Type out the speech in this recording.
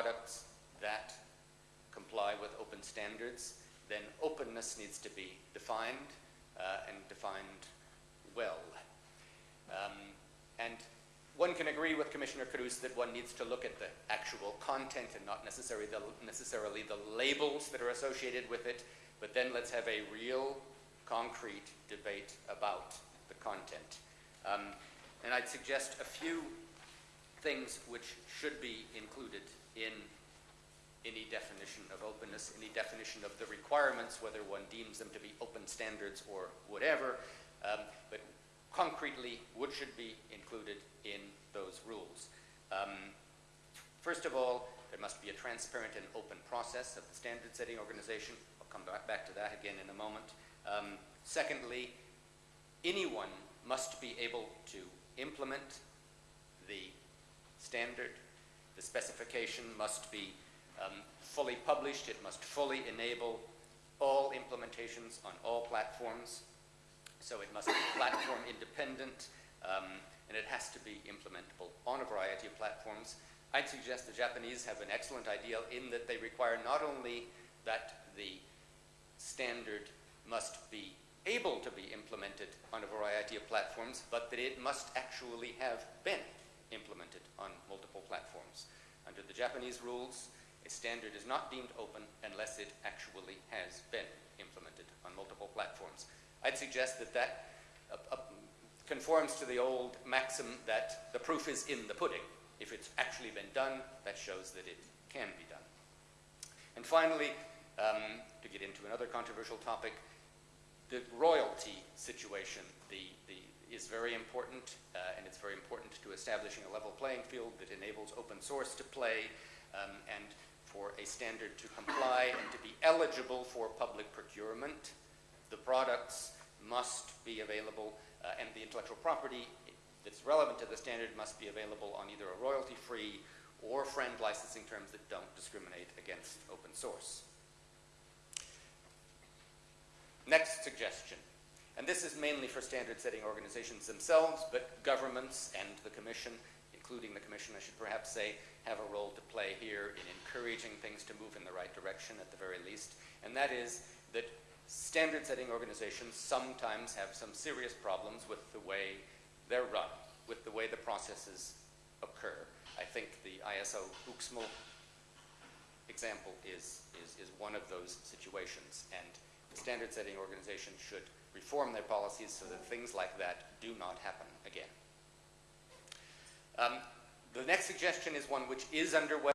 products that comply with open standards, then openness needs to be defined uh, and defined well. Um, and one can agree with Commissioner Kroes that one needs to look at the actual content and not necessarily the, necessarily the labels that are associated with it, but then let's have a real, concrete debate about the content. Um, and I'd suggest a few things which should be included in any definition of openness, any definition of the requirements, whether one deems them to be open standards or whatever, um, but concretely, what should be included in those rules? Um, first of all, there must be a transparent and open process of the standard setting organization. I'll come back to that again in a moment. Um, secondly, anyone must be able to implement standard. The specification must be um, fully published. It must fully enable all implementations on all platforms. So it must be platform independent, um, and it has to be implementable on a variety of platforms. I'd suggest the Japanese have an excellent idea in that they require not only that the standard must be able to be implemented on a variety of platforms, but that it must actually have been implemented on multiple platforms. Under the Japanese rules, a standard is not deemed open unless it actually has been implemented on multiple platforms. I'd suggest that that uh, uh, conforms to the old maxim that the proof is in the pudding. If it's actually been done, that shows that it can be done. And finally, um, to get into another controversial topic, the royalty situation the, the, is very important, uh, and it's very important to establishing a level playing field that enables open source to play um, and for a standard to comply and to be eligible for public procurement the products must be available, uh, and the intellectual property that's relevant to the standard must be available on either a royalty-free or FRAND licensing terms that don't discriminate against open source. Next suggestion, and this is mainly for standard setting organizations themselves, but governments and the Commission, including the Commission, I should perhaps say, have a role to play here in encouraging things to move in the right direction at the very least, and that is that standard setting organizations sometimes have some serious problems with the way they're run, with the way the processes occur. I think the ISO OOXML example is, is, is one of those situations, and standard setting organization should reform their policies so that things like that do not happen again. Um, the next suggestion is one which is underway